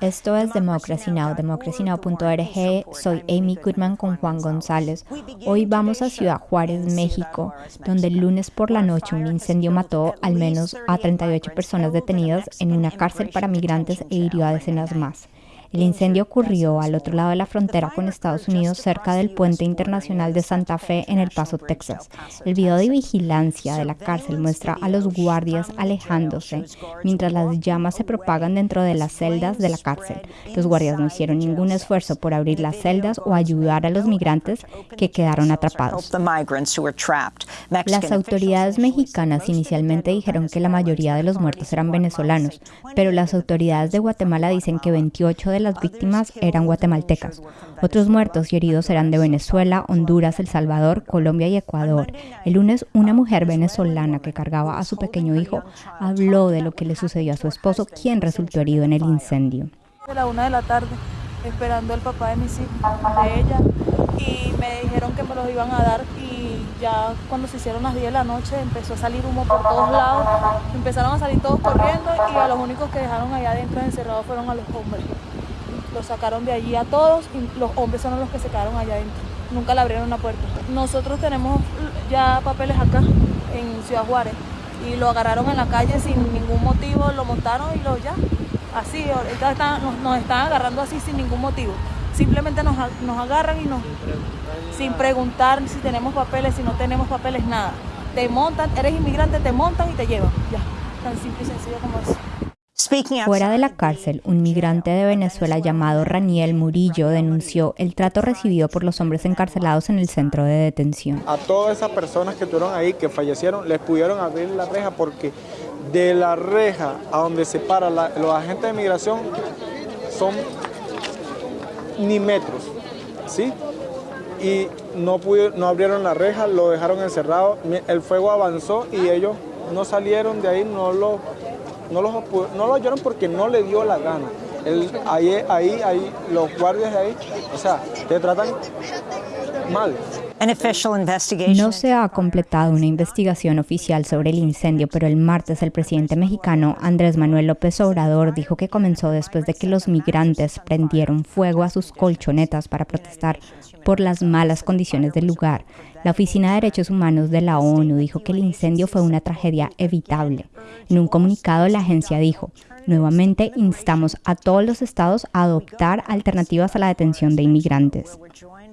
Esto es Democracy Now, democracynow.org. Soy Amy Goodman con Juan González. Hoy vamos a Ciudad Juárez, México, donde el lunes por la noche un incendio mató al menos a 38 personas detenidas en una cárcel para migrantes e hirió a decenas más. El incendio ocurrió al otro lado de la frontera con Estados Unidos, cerca del puente internacional de Santa Fe en El Paso, Texas. El video de vigilancia de la cárcel muestra a los guardias alejándose mientras las llamas se propagan dentro de las celdas de la cárcel. Los guardias no hicieron ningún esfuerzo por abrir las celdas o ayudar a los migrantes que quedaron atrapados. Las autoridades mexicanas inicialmente dijeron que la mayoría de los muertos eran venezolanos, pero las autoridades de Guatemala dicen que 28 de las víctimas eran guatemaltecas. Otros muertos y heridos eran de Venezuela, Honduras, El Salvador, Colombia y Ecuador. El lunes, una mujer venezolana que cargaba a su pequeño hijo habló de lo que le sucedió a su esposo, quien resultó herido en el incendio. A la una de la tarde, esperando al papá de mis hijos, de ella, y me dijeron que me los iban a dar y ya cuando se hicieron las 10 de la noche empezó a salir humo por todos lados, empezaron a salir todos corriendo y a los únicos que dejaron allá adentro encerrados fueron a los hombres los sacaron de allí a todos y los hombres son los que se quedaron allá adentro. Nunca le abrieron la puerta. Nosotros tenemos ya papeles acá en Ciudad Juárez y lo agarraron en la calle sin ningún motivo, lo montaron y lo ya. Así, ahorita nos, están agarrando así sin ningún motivo. Simplemente nos, nos agarran y nos... Sin preguntar si tenemos papeles, si no tenemos papeles, nada. Te montan, eres inmigrante, te montan y te llevan. Ya, tan simple y sencillo como eso. Fuera de la cárcel, un migrante de Venezuela llamado Raniel Murillo denunció el trato recibido por los hombres encarcelados en el centro de detención. A todas esas personas que estuvieron ahí, que fallecieron, les pudieron abrir la reja porque de la reja a donde se para los agentes de migración son ni metros, ¿sí? Y no, no abrieron la reja, lo dejaron encerrado, el fuego avanzó y ellos no salieron de ahí, no lo no, los, no lo oyeron porque no le dio la gana. ahí, ahí, ahí, los guardias ahí, o sea, te tratan mal. No se ha completado una investigación oficial sobre el incendio, pero el martes el presidente mexicano Andrés Manuel López Obrador dijo que comenzó después de que los migrantes prendieron fuego a sus colchonetas para protestar por las malas condiciones del lugar. La Oficina de Derechos Humanos de la ONU dijo que el incendio fue una tragedia evitable. En un comunicado la agencia dijo, nuevamente instamos a todos los estados a adoptar alternativas a la detención de inmigrantes.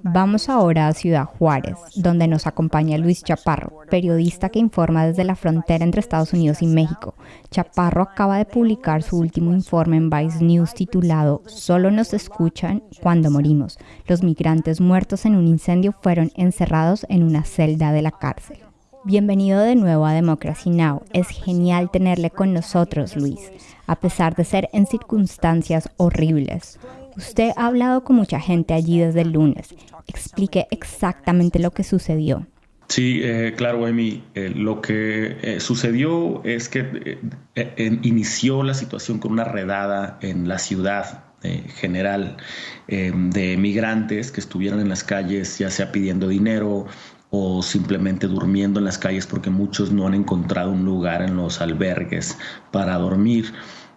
Vamos ahora a Ciudad Juárez, donde nos acompaña Luis Chaparro, periodista que informa desde la frontera entre Estados Unidos y México. Chaparro acaba de publicar su último informe en Vice News titulado Solo nos escuchan cuando morimos. Los migrantes muertos en un incendio fueron encerrados en una celda de la cárcel. Bienvenido de nuevo a Democracy Now! Es genial tenerle con nosotros, Luis, a pesar de ser en circunstancias horribles. Usted ha hablado con mucha gente allí desde el lunes. Explique exactamente lo que sucedió. Sí, eh, claro, Emi. Eh, lo que eh, sucedió es que inició la situación con una redada en la ciudad general de migrantes que estuvieron en las calles, ya sea pidiendo dinero o simplemente durmiendo en las calles porque muchos no han encontrado un lugar en los albergues para dormir.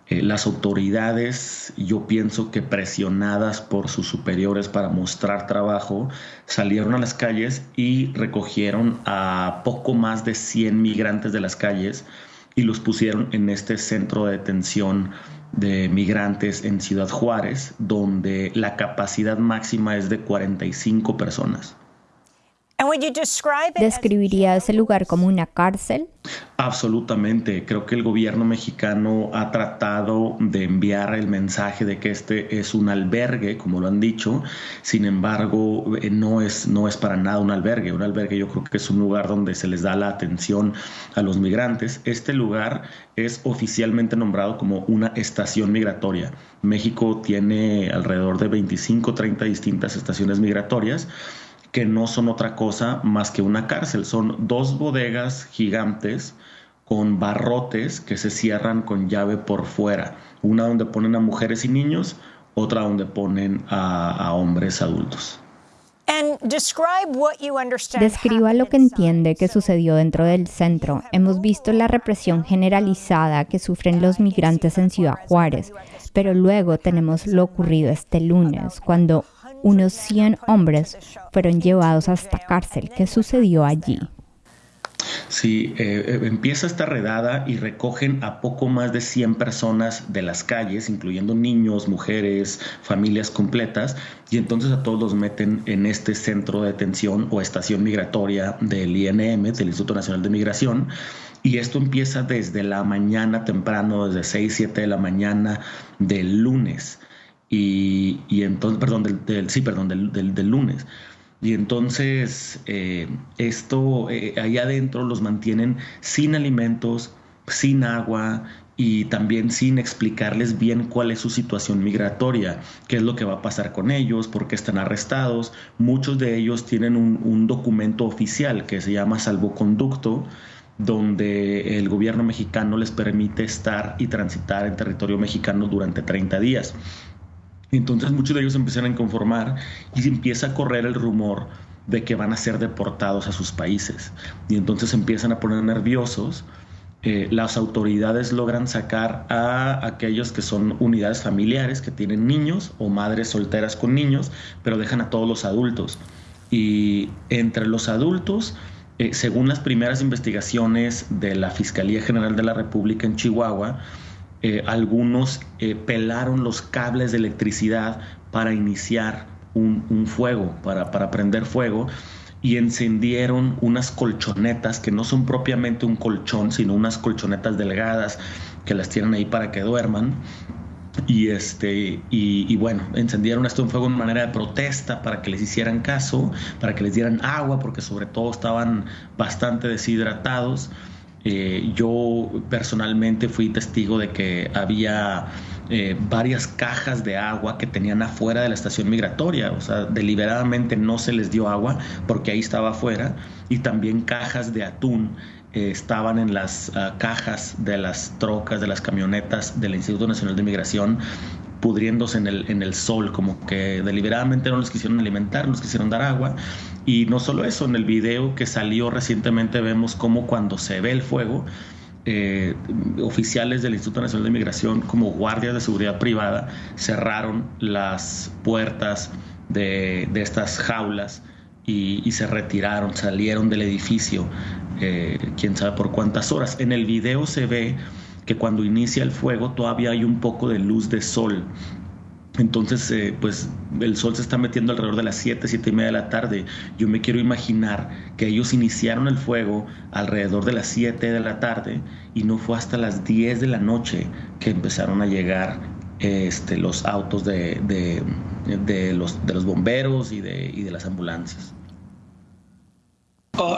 Eh, las autoridades, yo pienso que presionadas por sus superiores para mostrar trabajo, salieron a las calles y recogieron a poco más de 100 migrantes de las calles y los pusieron en este centro de detención de migrantes en Ciudad Juárez, donde la capacidad máxima es de 45 personas. ¿Describiría ese lugar como una cárcel? Absolutamente. Creo que el gobierno mexicano ha tratado de enviar el mensaje de que este es un albergue, como lo han dicho. Sin embargo, eh, no es, no es para nada un albergue. Un albergue yo creo que es un lugar donde se les da la atención a los migrantes. Este lugar es oficialmente nombrado como una estación migratoria. México tiene alrededor de 25, 30 distintas estaciones migratorias que no son otra cosa más que una cárcel. Son dos bodegas gigantes con barrotes que se cierran con llave por fuera. Una donde ponen a mujeres y niños, otra donde ponen a, hombres adultos. Describa lo que entiende que sucedió dentro del centro. Hemos visto la represión generalizada que sufren los migrantes en Ciudad Juárez, pero luego tenemos lo ocurrido este lunes, cuando unos 100 hombres fueron llevados hasta cárcel. ¿Qué sucedió allí? Sí, eh, eh, empieza esta redada y recogen a poco más de 100 personas de las calles, incluyendo niños, mujeres, familias completas, y entonces a todos los meten en este centro de detención o estación migratoria del INM, del Instituto Nacional de Migración. Y esto empieza desde la mañana temprano, desde 6, 7 de la mañana del lunes. Y, entonces, perdón, del, sí, perdón, del lunes. Y entonces eh, esto eh, adentro los mantienen sin alimentos, sin agua y también sin explicarles bien cuál es su situación migratoria, qué es lo que va a pasar con ellos, por qué están arrestados. Muchos de ellos tienen un, un documento oficial que se llama salvoconducto, donde el gobierno mexicano les permite estar y transitar en territorio mexicano durante 30 días. Entonces muchos de ellos empiezan a inconformar y empieza a correr el rumor de que van a ser deportados a sus países. Y entonces empiezan a poner nerviosos. Eh, las autoridades logran sacar a aquellos que son unidades familiares, que tienen niños o madres solteras con niños, pero dejan a todos los adultos. Y entre los adultos, eh, según las primeras investigaciones de la Fiscalía General de la República en Chihuahua, eh, algunos eh, pelaron los cables de electricidad para iniciar un, fuego, para, para, prender fuego, y encendieron unas colchonetas que no son propiamente un colchón, sino unas colchonetas delgadas que las tienen ahí para que duerman. Y, este, y, bueno, encendieron esto en fuego en manera de protesta para que les hicieran caso, para que les dieran agua, porque sobre todo estaban bastante deshidratados. Eh, yo personalmente fui testigo de que había eh, varias cajas de agua que tenían afuera de la estación migratoria, o sea, deliberadamente no se les dio agua porque ahí estaba afuera, y también cajas de atún eh, estaban en las ah, cajas de las trocas, de las camionetas del Instituto Nacional de Migración pudriéndose en el, en el sol, como que deliberadamente no les quisieron alimentar, no les quisieron dar agua. Y no solo eso, en el video que salió recientemente vemos como cuando se ve el fuego, eh, oficiales del Instituto Nacional de Migración como guardias de seguridad privada cerraron las puertas de, de estas jaulas y, se retiraron, salieron del edificio, eh, quién sabe por cuántas horas. En el video se ve que cuando inicia el fuego todavía hay un poco de luz de sol. Entonces, eh, pues el sol se está metiendo alrededor de las 7, 7 y media de la tarde. Yo me quiero imaginar que ellos iniciaron el fuego alrededor de las 7 de la tarde y no fue hasta las 10 de la noche que empezaron a llegar este, los autos de, de, los, de los bomberos y de, y de las ambulancias. Uh,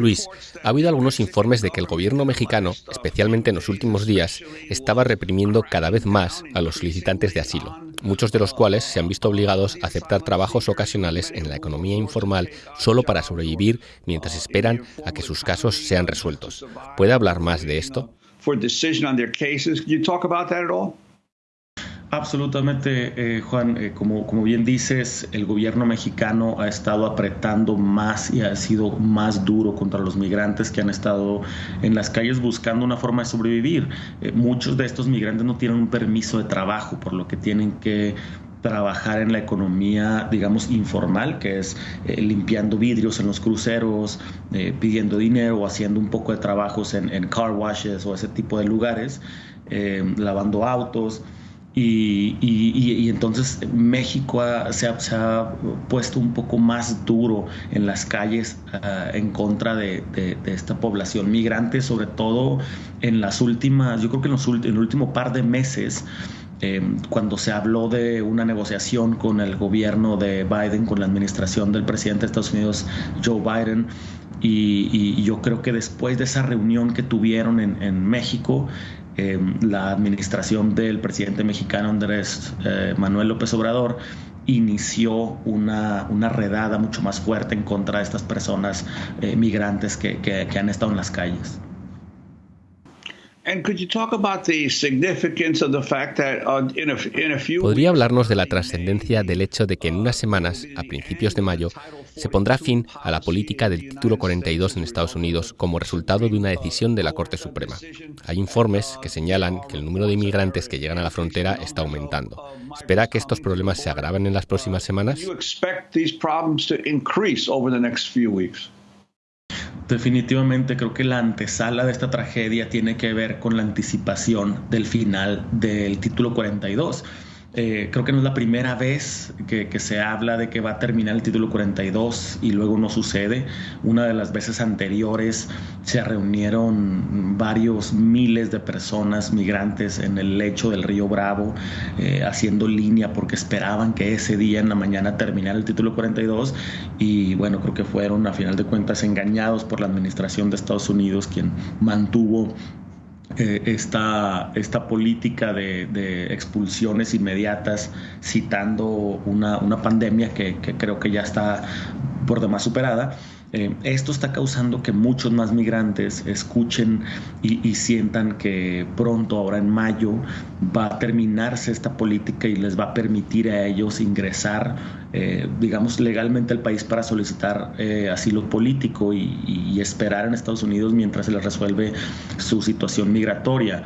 Luis, ha habido algunos informes de que el gobierno mexicano, especialmente en los últimos días, estaba reprimiendo cada vez más a los solicitantes de asilo, muchos de los cuales se han visto obligados a aceptar trabajos ocasionales en la economía informal solo para sobrevivir mientras esperan a que sus casos sean resueltos. ¿Puede hablar más de esto? Absolutamente, eh, Juan. Eh, como, como bien dices, el gobierno mexicano ha estado apretando más y ha sido más duro contra los migrantes que han estado en las calles buscando una forma de sobrevivir. Eh, muchos de estos migrantes no tienen un permiso de trabajo, por lo que tienen que trabajar en la economía, digamos, informal, que es limpiando vidrios en los cruceros, pidiendo dinero o haciendo un poco de trabajos en, en car washes o ese tipo de lugares, lavando autos. Y, entonces México se, ha, puesto un poco más duro en las calles ah, en contra de, esta población migrante, sobre todo en las últimas, yo creo que en, los, el último par de meses, em, cuando se habló de una negociación con el gobierno de Biden, con la administración del presidente de Estados Unidos, Joe Biden, y, yo creo que después de esa reunión que tuvieron en, en México, Em, la administración del presidente mexicano Andrés eh, Manuel López Obrador inició una, una, redada mucho más fuerte en contra de estas personas eh, migrantes que, que, han estado en las calles. ¿Podría hablarnos de la trascendencia del hecho de que en unas semanas, a principios de mayo, se pondrá fin a la política del título 42 en Estados Unidos como resultado de una decisión de la Corte Suprema? Hay informes que señalan que el número de inmigrantes que llegan a la frontera está aumentando. ¿Espera que estos problemas se agraven en las próximas semanas? Definitivamente creo que la antesala de esta tragedia tiene que ver con la anticipación del final del título 42. Eh, creo que no es la primera vez que, se habla de que va a terminar el título 42 y luego no sucede. Una de las veces anteriores se reunieron varios miles de personas migrantes en el lecho del río Bravo eh, haciendo línea porque esperaban que ese día en la mañana terminara el título 42 y bueno, creo que fueron a final de cuentas engañados por la administración de Estados Unidos quien mantuvo eh, esta, esta, política de, expulsiones inmediatas, citando una, pandemia que, que, creo que ya está por demás superada. Eh, esto está causando que muchos más migrantes escuchen y, sientan que pronto, ahora en mayo, va a terminarse esta política y les va a permitir a ellos ingresar, eh, digamos, legalmente al país para solicitar eh, asilo político y, esperar en Estados Unidos mientras se les resuelve su situación migratoria.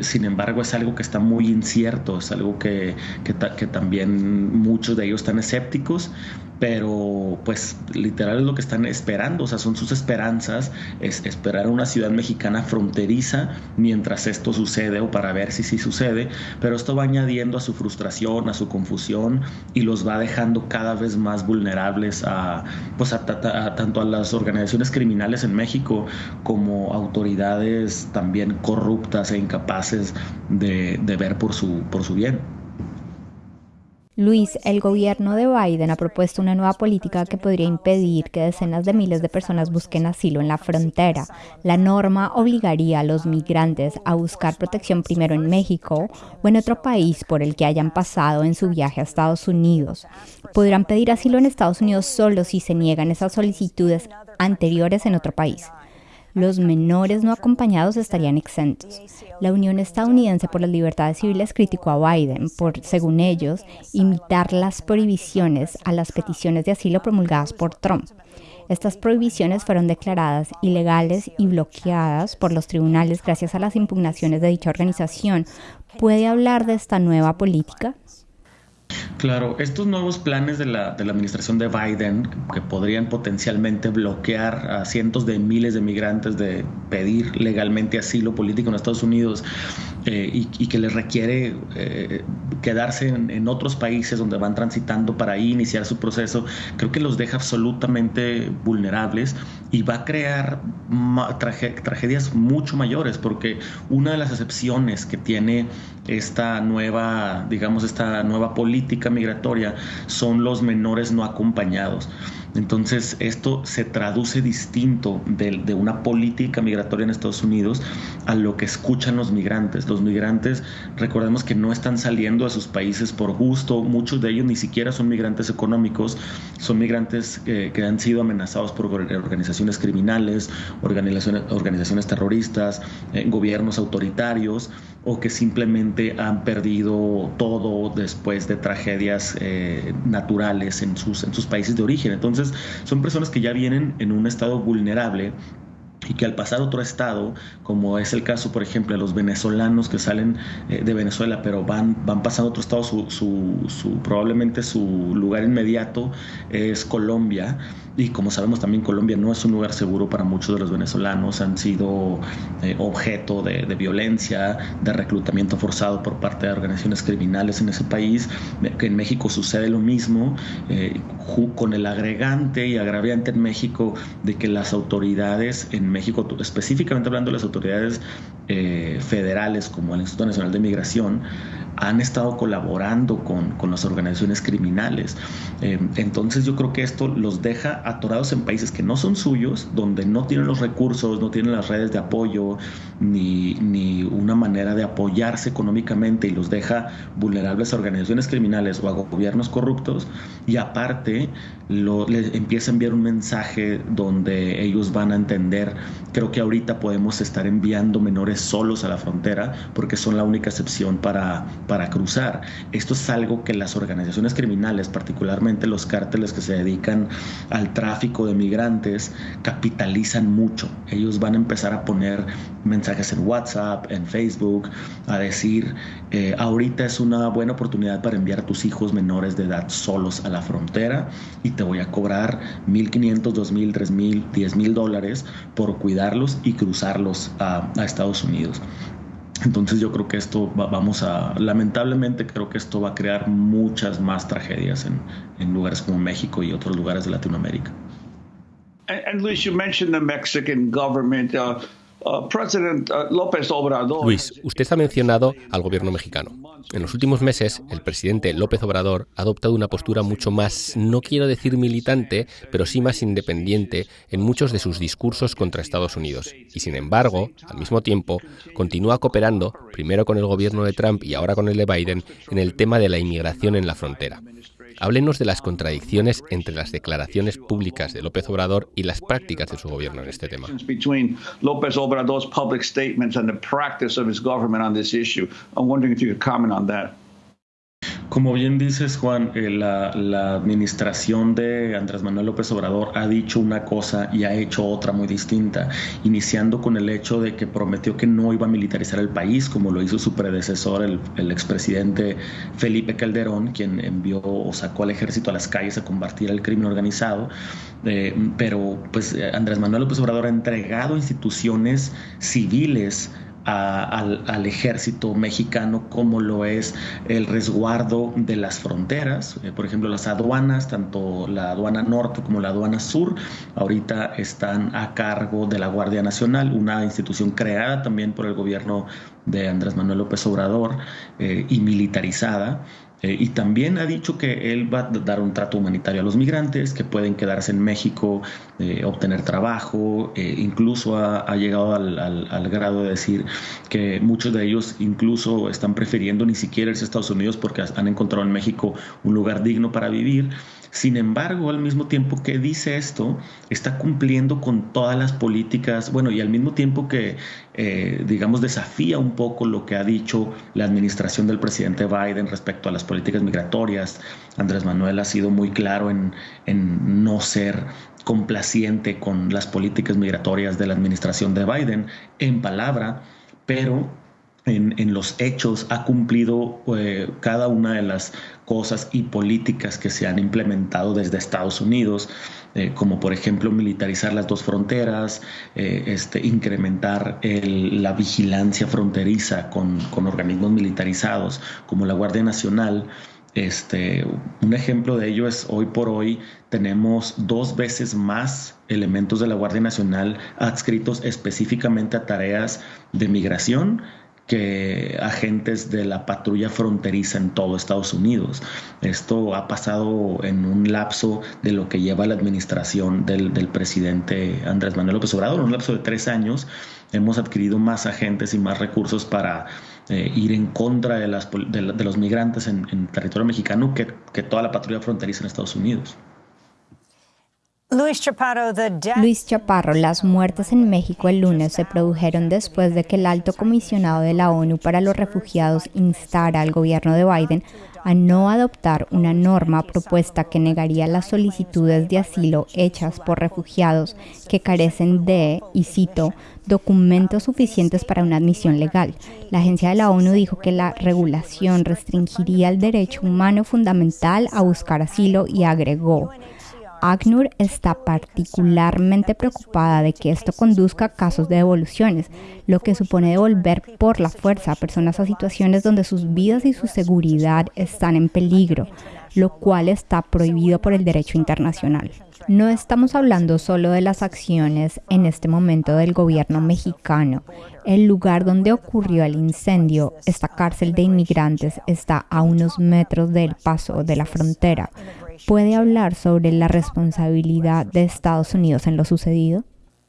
sin embargo, es algo que está muy incierto, es algo que, que también muchos de ellos están escépticos pero pues literal es lo que están esperando, o sea, son sus esperanzas, es esperar a una ciudad mexicana fronteriza mientras esto sucede o para ver si sí sucede, pero esto va añadiendo a su frustración, a su confusión y los va dejando cada vez más vulnerables a, pues tanto a las organizaciones criminales en México como autoridades también corruptas e incapaces de, de ver por su, por su bien. Luis, el gobierno de Biden ha propuesto una nueva política que podría impedir que decenas de miles de personas busquen asilo en la frontera. La norma obligaría a los migrantes a buscar protección primero en México o en otro país por el que hayan pasado en su viaje a Estados Unidos. Podrán pedir asilo en Estados Unidos solo si se niegan esas solicitudes anteriores en otro país los menores no acompañados estarían exentos. La Unión Estadounidense por las Libertades Civiles criticó a Biden por, según ellos, imitar las prohibiciones a las peticiones de asilo promulgadas por Trump. Estas prohibiciones fueron declaradas ilegales y bloqueadas por los tribunales gracias a las impugnaciones de dicha organización. ¿Puede hablar de esta nueva política? Claro, estos nuevos planes de la, de la, administración de Biden, que podrían potencialmente bloquear a cientos de miles de migrantes de pedir legalmente asilo político en Estados Unidos eh, y, que les requiere eh, quedarse en, otros países donde van transitando para iniciar su proceso, creo que los deja absolutamente vulnerables y va a crear tragedias mucho mayores, porque una de las excepciones que tiene esta nueva, digamos, esta nueva política migratoria son los menores no acompañados. Entonces, esto se traduce distinto de, una política migratoria en Estados Unidos a lo que escuchan los migrantes. Los migrantes, recordemos que no están saliendo a sus países por gusto, muchos de ellos ni siquiera son migrantes económicos, son migrantes que han sido amenazados por organizaciones criminales, organizaciones, organizaciones terroristas, eh, gobiernos autoritarios o que simplemente han perdido todo después de tragedias eh, naturales en sus, en sus países de origen. Entonces, son personas que ya vienen en un estado vulnerable y que al pasar a otro estado, como es el caso, por ejemplo, de los venezolanos que salen eh, de Venezuela, pero van, van pasando a otro estado, su, su, probablemente su lugar inmediato es Colombia. Y como sabemos también Colombia no es un lugar seguro para muchos de los venezolanos, han sido eh, objeto de, violencia, de reclutamiento forzado por parte de organizaciones criminales en ese país, que en México sucede lo mismo, eh, con el agregante y agraviante en México de que las autoridades en México, específicamente hablando de las autoridades eh, federales como el Instituto Nacional de Migración, han estado colaborando con, con las organizaciones criminales. Eh, entonces yo creo que esto los deja atorados en países que no son suyos, donde no tienen los recursos, no tienen las redes de apoyo, ni, ni una manera de apoyarse económicamente y los deja vulnerables a organizaciones criminales o a gobiernos corruptos. Y aparte, les empieza a enviar un mensaje donde ellos van a entender, creo que ahorita podemos estar enviando menores solos a la frontera porque son la única excepción para, para cruzar. Esto es algo que las organizaciones criminales, particularmente los cárteles que se dedican al tráfico de migrantes, capitalizan mucho. Ellos van a empezar a poner mensajes en WhatsApp, en Facebook, a decir, eh, ahorita es una buena oportunidad para enviar a tus hijos menores de edad solos a la frontera te voy a cobrar 1.500, 2.000, 3.000, 10.000 dólares por cuidarlos y cruzarlos a, Estados Unidos. Entonces yo creo que esto vamos a, lamentablemente creo que esto va a crear muchas más tragedias en, lugares como México y otros lugares de Latinoamérica. And, Luis, you mentioned the Mexican government. Uh, Luis, usted ha mencionado al gobierno mexicano. En los últimos meses, el presidente López Obrador ha adoptado una postura mucho más, no quiero decir militante, pero sí más independiente en muchos de sus discursos contra Estados Unidos. Y sin embargo, al mismo tiempo, continúa cooperando, primero con el gobierno de Trump y ahora con el de Biden, en el tema de la inmigración en la frontera. Háblenos de las contradicciones entre las declaraciones públicas de López Obrador y las prácticas de su gobierno en este tema. Como bien dices, Juan, eh, la, administración de Andrés Manuel López Obrador ha dicho una cosa y ha hecho otra muy distinta, iniciando con el hecho de que prometió que no iba a militarizar el país, como lo hizo su predecesor, el, expresidente Felipe Calderón, quien envió o sacó al ejército a las calles a combatir el crimen organizado. Eh, pero pues Andrés Manuel López Obrador ha entregado instituciones civiles al, ejército mexicano como lo es el resguardo de las fronteras. Eh, por ejemplo, las aduanas, tanto la aduana norte como la aduana sur, ahorita están a cargo de la Guardia Nacional, una institución creada también por el gobierno de Andrés Manuel López Obrador eh, y militarizada. Eh, y también ha dicho que él va a dar un trato humanitario a los migrantes, que pueden quedarse en México, eh, obtener trabajo, eh, incluso ha, llegado al, al, grado de decir que muchos de ellos incluso están prefiriendo ni siquiera irse a Estados Unidos porque han encontrado en México un lugar digno para vivir. Sin embargo, al mismo tiempo que dice esto, está cumpliendo con todas las políticas, bueno, y al mismo tiempo que, eh, digamos, desafía un poco lo que ha dicho la administración del presidente Biden respecto a las políticas migratorias. Andrés Manuel ha sido muy claro en, en no ser complaciente con las políticas migratorias de la administración de Biden en palabra, pero en, los hechos ha cumplido eh, cada una de las cosas y políticas que se han implementado desde Estados Unidos, eh, como por ejemplo militarizar las dos fronteras, eh, este, incrementar la vigilancia fronteriza con, con, organismos militarizados como la Guardia Nacional. Este, un ejemplo de ello es hoy por hoy tenemos dos veces más elementos de la Guardia Nacional adscritos específicamente a tareas de migración que agentes de la patrulla fronteriza en todo Estados Unidos. Esto ha pasado en un lapso de lo que lleva la administración del, presidente Andrés Manuel López Obrador, un lapso de tres años. Hemos adquirido más agentes y más recursos para eh, ir en contra de, las, de, los migrantes en, en territorio mexicano que, que toda la patrulla fronteriza en Estados Unidos. Luis Chaparro, las muertes en México el lunes se produjeron después de que el alto comisionado de la ONU para los refugiados instara al gobierno de Biden a no adoptar una norma propuesta que negaría las solicitudes de asilo hechas por refugiados que carecen de, y cito, documentos suficientes para una admisión legal. La agencia de la ONU dijo que la regulación restringiría el derecho humano fundamental a buscar asilo y agregó, ACNUR está particularmente preocupada de que esto conduzca a casos de devoluciones, lo que supone devolver por la fuerza a personas a situaciones donde sus vidas y su seguridad están en peligro, lo cual está prohibido por el derecho internacional. No estamos hablando solo de las acciones en este momento del gobierno mexicano. El lugar donde ocurrió el incendio, esta cárcel de inmigrantes, está a unos metros del paso de la frontera, puede hablar sobre la responsabilidad de Estados Unidos en lo sucedido?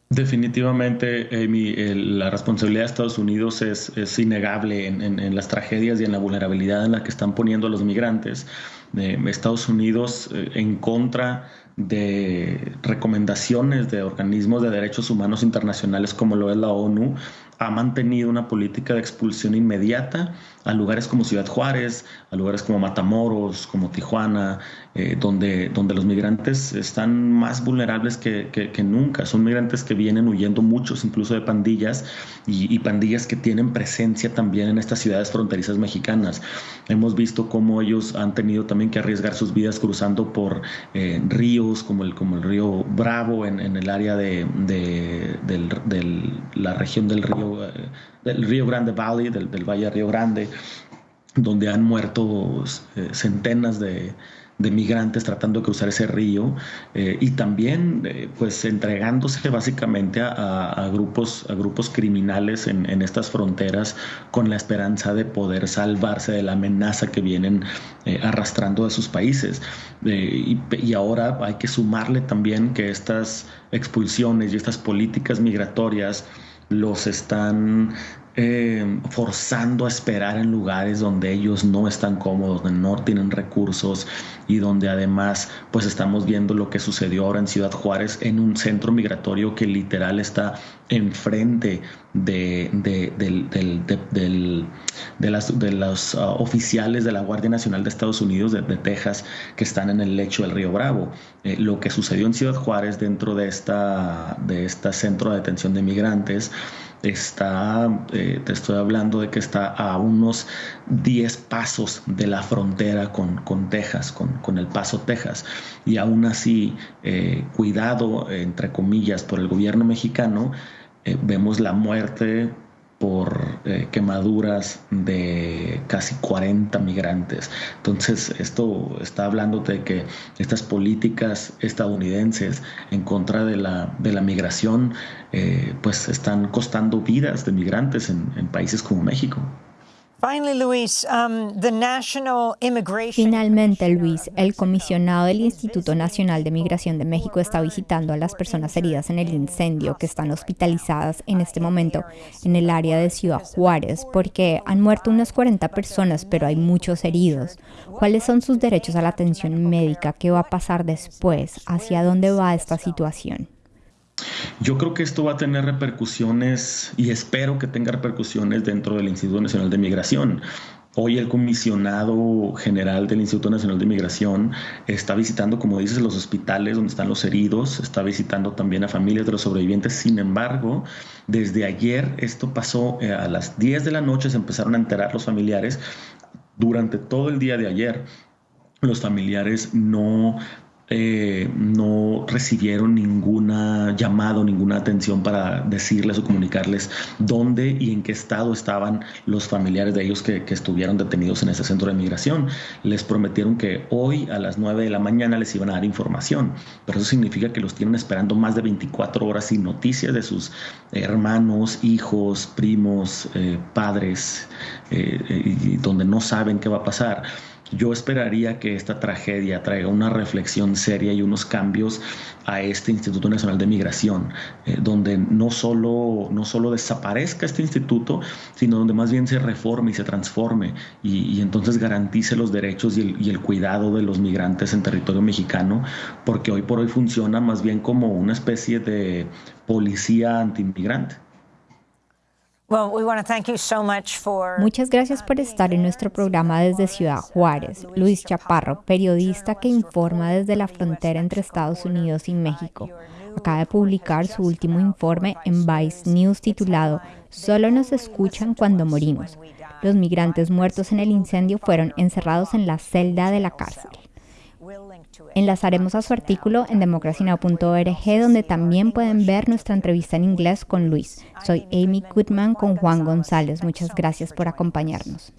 Definitivamente, Amy, la responsabilidad de Estados Unidos es, innegable en, las tragedias y en la vulnerabilidad en la que están poniendo a los migrantes. Estados Unidos eh, en contra de recomendaciones de organismos de derechos humanos internacionales como lo es la ONU, ha mantenido una política de expulsión inmediata a lugares como Ciudad Juárez, a lugares como Matamoros, como Tijuana, eh, donde, donde los migrantes están más vulnerables que, que, nunca. Son migrantes que vienen huyendo muchos, incluso de pandillas, y, pandillas que tienen presencia también en estas ciudades fronterizas mexicanas. Hemos visto cómo ellos han tenido también que arriesgar sus vidas cruzando por eh, ríos como el, como el río Bravo en, en el área de, de, la región del río, eh, del río Grande Valley, del, del Valle Río Grande, donde han muerto centenas de, migrantes tratando de cruzar ese río eh, y también eh, pues entregándose básicamente a, grupos a grupos criminales en, estas fronteras con la esperanza de poder salvarse de la amenaza que vienen eh, arrastrando de sus países. Y ahora hay que sumarle también que estas expulsiones y estas políticas migratorias los están eh, forzando a esperar en lugares donde ellos no están cómodos, donde no tienen recursos y donde además pues estamos viendo lo que sucedió ahora en Ciudad Juárez en un centro migratorio que literal está enfrente de, de, las, de los uh, oficiales de la Guardia Nacional de Estados Unidos de, Texas que están en el lecho del río Bravo. Eh, lo que sucedió en Ciudad Juárez dentro de esta, de este centro de detención de migrantes está, eh, te estoy hablando de que está a unos 10 pasos de la frontera con, con Texas, con, con, El Paso, Texas. Y aún así, eh, cuidado, entre comillas, por el gobierno mexicano, eh, vemos la muerte por eh, quemaduras de casi 40 migrantes. Entonces, esto está hablando de que estas políticas estadounidenses en contra de la, de la migración, eh, pues están costando vidas de migrantes en países como México. Um, Finalmente, Luis, el comisionado del Instituto Nacional de Migración de México está visitando a las personas heridas en el incendio que están hospitalizadas en este momento en el área de Ciudad Juárez, porque han muerto unas 40 personas, pero hay muchos heridos. ¿Cuáles son sus derechos a la atención médica? ¿Qué va a pasar después? ¿Hacia dónde va esta situación? Yo creo que esto va a tener repercusiones y espero que tenga repercusiones dentro del Instituto Nacional de Migración. Hoy el comisionado general del Instituto Nacional de Migración está visitando, como dices, los hospitales donde están los heridos, está visitando también a familias de los sobrevivientes. Sin embargo, desde ayer esto pasó eh, a las 10 de la noche, se empezaron a enterar los familiares. Durante todo el día de ayer, los familiares no eh, no recibieron ninguna llamado, ninguna atención para decirles o comunicarles dónde y en qué estado estaban los familiares de ellos que, estuvieron detenidos en ese centro de migración. Les prometieron que hoy a las 9 de la mañana les iban a dar información, pero eso significa que los tienen esperando más de 24 horas sin noticias de sus hermanos, hijos, primos, eh, padres, eh, y donde no saben qué va a pasar. Yo esperaría que esta tragedia traiga una reflexión seria y unos cambios a este Instituto Nacional de Migración, eh, donde no solo, no solo desaparezca este instituto, sino donde más bien se reforme y se transforme y, entonces garantice los derechos y el, y el, cuidado de los migrantes en territorio mexicano, porque hoy por hoy funciona más bien como una especie de policía antiinmigrante. Muchas gracias por estar en nuestro programa desde Ciudad Juárez. Luis Chaparro, periodista que informa desde la frontera entre Estados Unidos y México. Acaba de publicar su último informe en Vice News titulado Solo nos escuchan cuando morimos. Los migrantes muertos en el incendio fueron encerrados en la celda de la cárcel. Enlazaremos a su artículo en democracynow.org donde también pueden ver nuestra entrevista en inglés con Luis. Soy Amy Goodman con Juan González. Muchas gracias por acompañarnos.